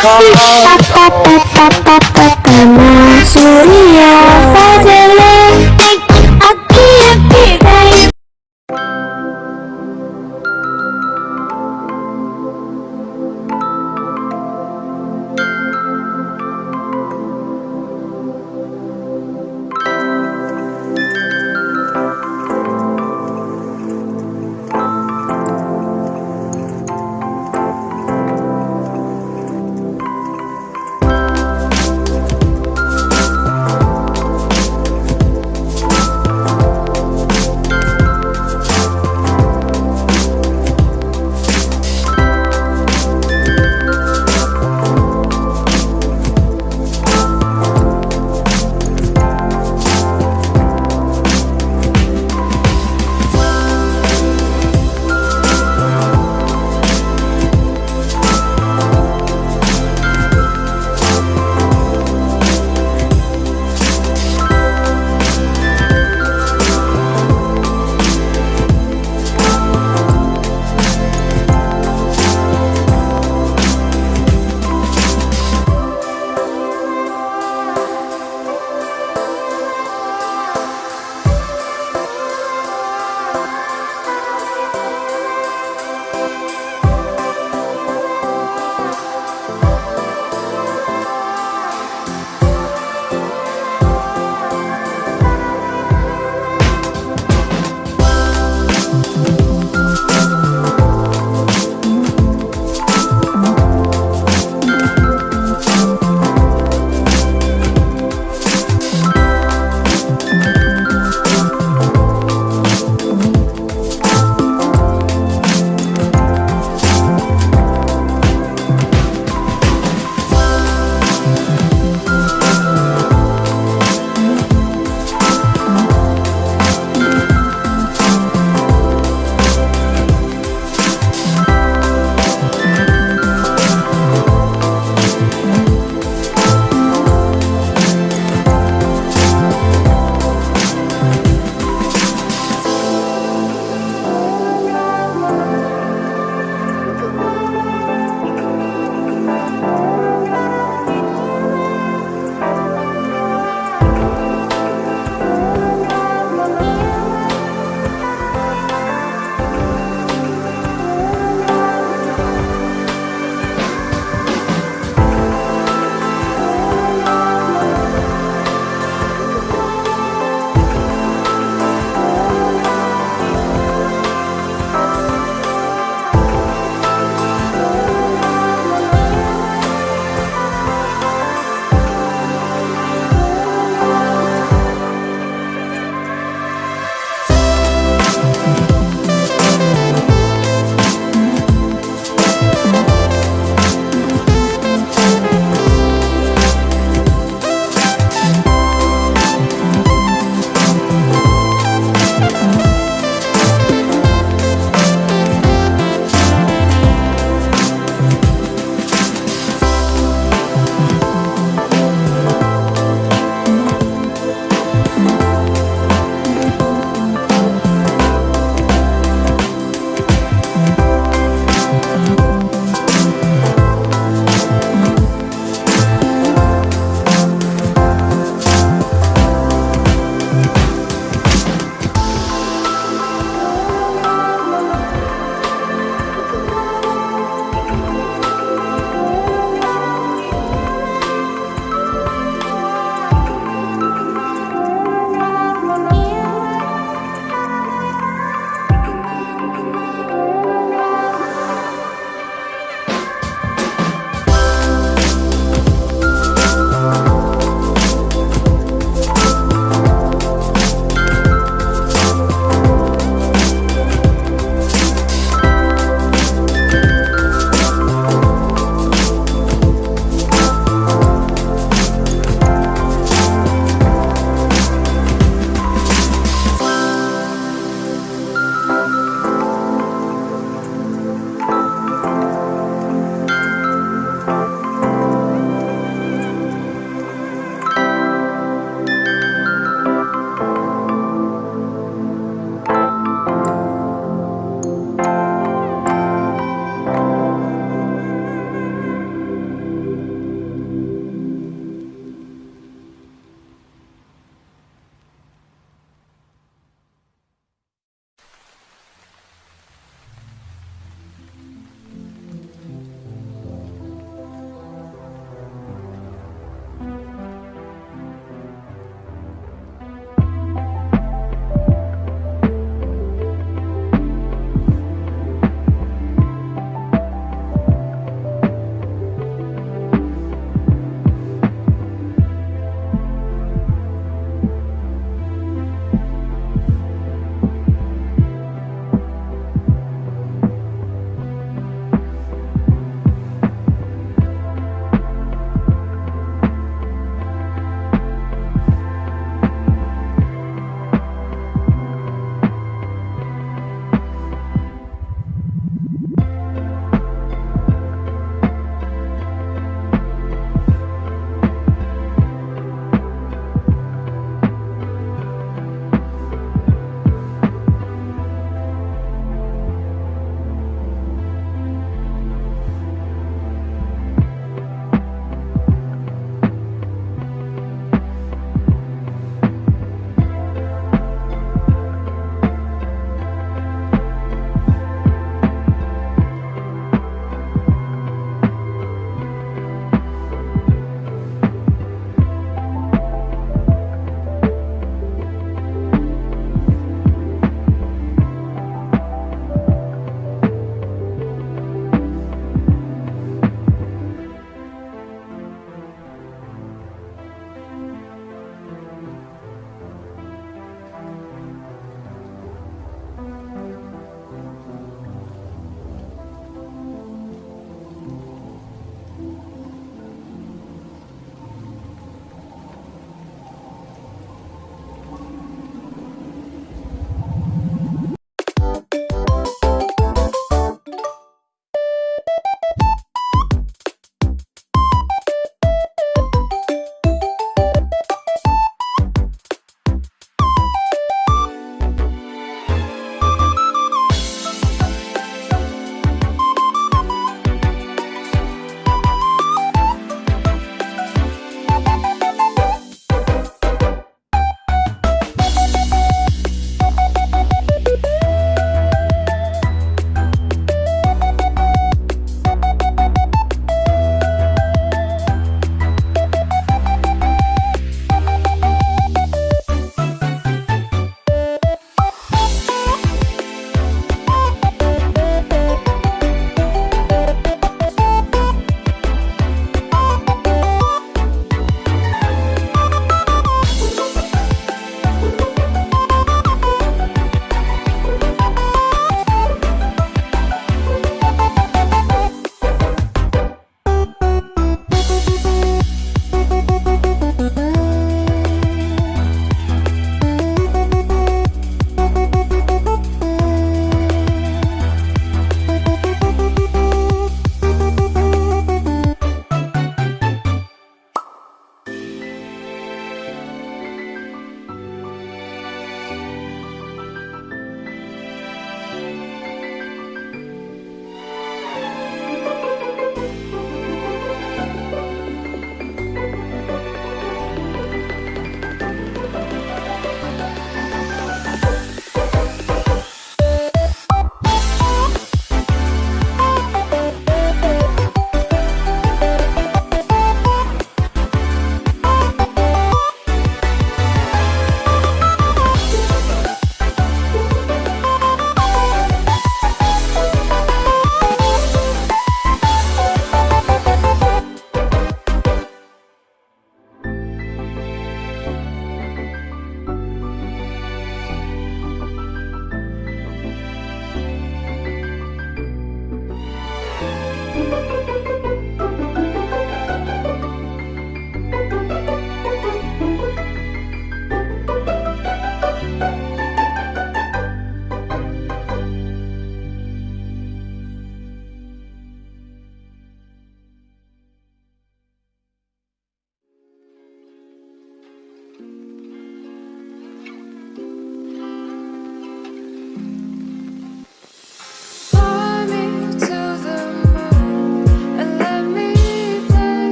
Pertama Surya.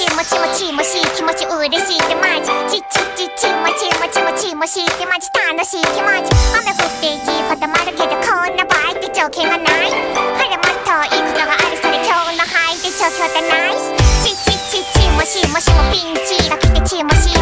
ちもちもちもしい気持ち嬉しいってマジちちちちもちもちもちもしいってマジ楽しい気持ち雨降っていき固まるけどこんな場合って条件がないほらもっといいことがあるそれ今日の範囲で状況でナイスちちちちもしもしもピンチが来てちもし